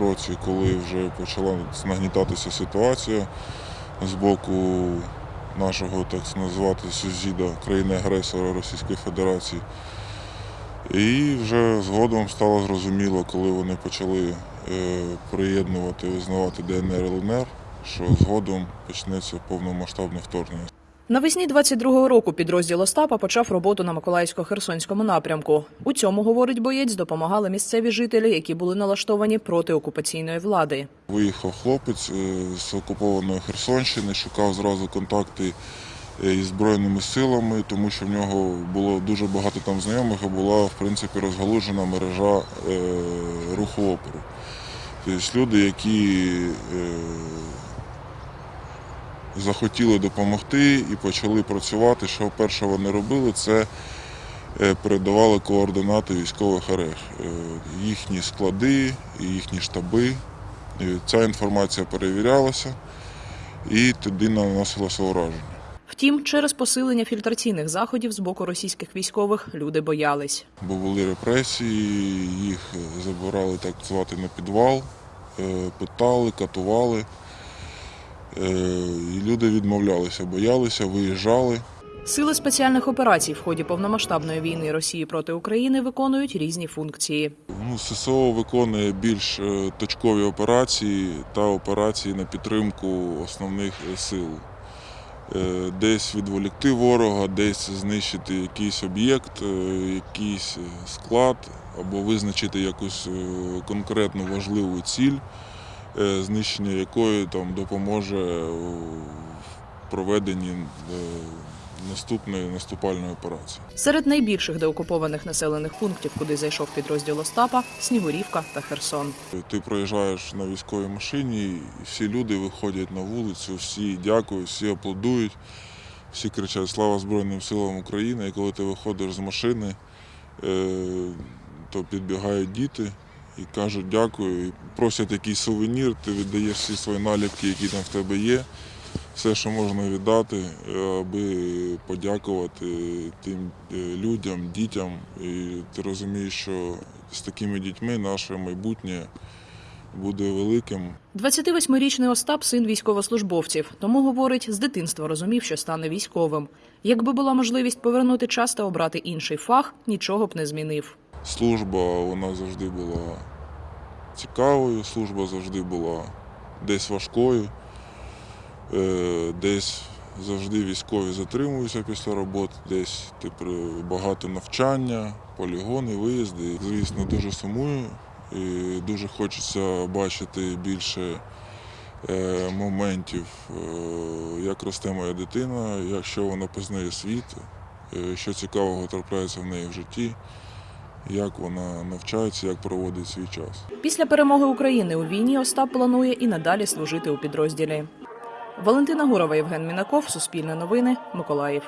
році, коли вже почала нагнітатися ситуація з боку нашого, так назвати, сусіда країни-агресора Російської Федерації. І вже згодом стало зрозуміло, коли вони почали е, приєднувати, визнавати ДНР ЛНР, що згодом почнеться повномасштабне вторгнення. Навесні 22-го року підрозділ Остапа почав роботу на Миколаївсько-Херсонському напрямку. У цьому, говорить боєць, допомагали місцеві жителі, які були налаштовані проти окупаційної влади. Виїхав хлопець е, з окупованої Херсонщини, шукав зразу контакти е, із Збройними силами, тому що в нього було дуже багато там знайомих, і була в принципі розгалужена мережа е, руху опору. Тобто люди, які захотіли допомогти і почали працювати, що перше вони робили, це е, передавали координати військових РФ, е, їхні склади, їхні штаби. Ця інформація перевірялася і тоді наносилося ураження. Втім, через посилення фільтраційних заходів з боку російських військових люди боялись. Бо були репресії, їх забирали так звати на підвал, е, питали, катували. Е, І люди відмовлялися, боялися, виїжджали. Сили спеціальних операцій в ході повномасштабної війни Росії проти України виконують різні функції. Ну, ССО виконує більш е, точкові операції та операції на підтримку основних е, сил. Десь відволікти ворога, десь знищити якийсь об'єкт, якийсь склад, або визначити якусь конкретну важливу ціль, знищення якої там допоможе е, в проведенні е, наступної наступальної операції. Серед найбільших деокупованих населених пунктів, куди зайшов підрозділ Остапа, Снігурівка та Херсон. Ти проїжджаєш на військовій машині, і всі люди виходять на вулицю, всі дякують, всі аплодують, всі кричать Слава Збройним силам України. І коли ти виходиш з машини, е, то підбігають діти і кажуть дякую, і просять якийсь сувенір, ти віддаєш всі свої наліпки, які там в тебе є. Все, що можна віддати, е, аби подякувати тим е, людям, дітям. І ти розумієш, що з такими дітьми наше майбутнє буде великим. 28-річний Остап син військовослужбовців, тому говорить, з дитинства розумів, що стане військовим. Якби була можливість повернути час та обрати інший фах, нічого б не змінив. Служба вона завжди була цікавою, служба завжди була десь важкою, е, десь завжди військові затримуються після роботи, десь типу, багато навчання, полігони, виїзди. Звісно, дуже сумую і дуже хочеться бачити більше е, моментів, е, як росте моя дитина, якщо вона познає світ, що цікавого трапляється в неї в житті як вона навчається, як проводить свій час. Після перемоги України у війні Остап планує і надалі служити у підрозділі. Валентина Гурова, Євген Мінаков, Суспільне новини, Миколаїв.